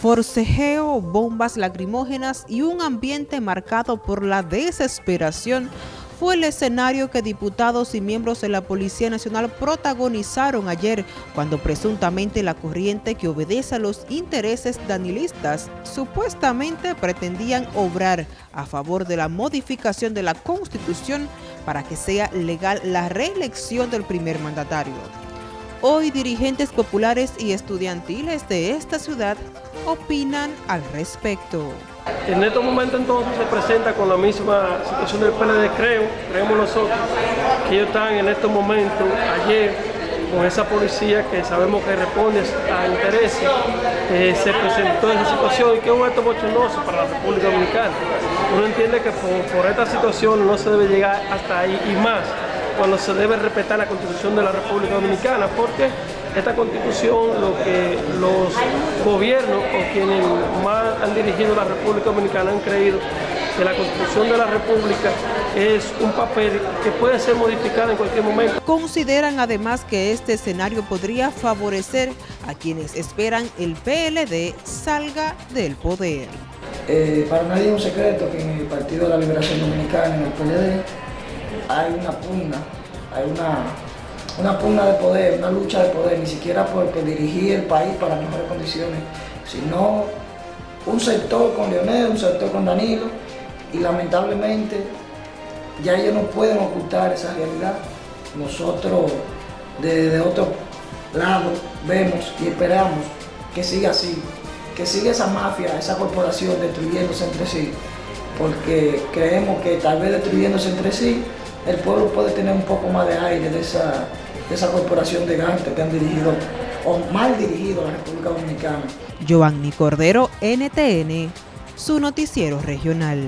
Forcejeo, bombas lacrimógenas y un ambiente marcado por la desesperación fue el escenario que diputados y miembros de la Policía Nacional protagonizaron ayer cuando presuntamente la corriente que obedece a los intereses danilistas supuestamente pretendían obrar a favor de la modificación de la Constitución para que sea legal la reelección del primer mandatario. Hoy dirigentes populares y estudiantiles de esta ciudad opinan al respecto. En estos momentos entonces se presenta con la misma situación del PLD, creo, creemos nosotros, que ellos están en estos momentos, ayer, con esa policía que sabemos que responde a intereses, eh, se presentó esa situación y que es un acto bochornoso para la República Dominicana. Uno entiende que por esta situación no se debe llegar hasta ahí y más cuando se debe respetar la Constitución de la República Dominicana, porque esta Constitución, lo que los gobiernos o quienes más han dirigido la República Dominicana han creído que la Constitución de la República es un papel que puede ser modificado en cualquier momento. Consideran además que este escenario podría favorecer a quienes esperan el PLD salga del poder. Eh, para nadie es un secreto que en el Partido de la Liberación Dominicana, en el PLD, hay una pugna, hay una, una pugna de poder, una lucha de poder, ni siquiera porque dirigir el país para mejores condiciones, sino un sector con Leonel, un sector con Danilo, y lamentablemente ya ellos no pueden ocultar esa realidad. Nosotros desde otro lado vemos y esperamos que siga así, que siga esa mafia, esa corporación destruyéndose entre sí, porque creemos que tal vez destruyéndose entre sí el pueblo puede tener un poco más de aire de esa, corporación de gantes que han dirigido o mal dirigido a la República Dominicana. Giovanni Cordero, NTN, su noticiero regional.